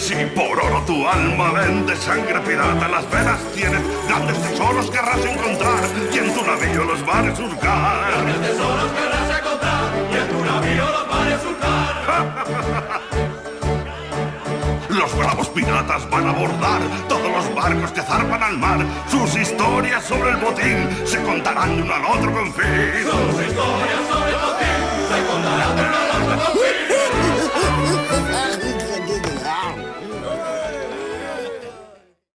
Si por oro tu alma vende sangre pirata, las venas tienes, grandes tesoros querrás encontrar y en tu navío los mares surcar. Grandes tesoros querrás encontrar y en tu navío los mares surcar. Los bravos piratas van a abordar todos los barcos que zarpan al mar. Sus historias sobre el botín se contarán de uno al otro con fin.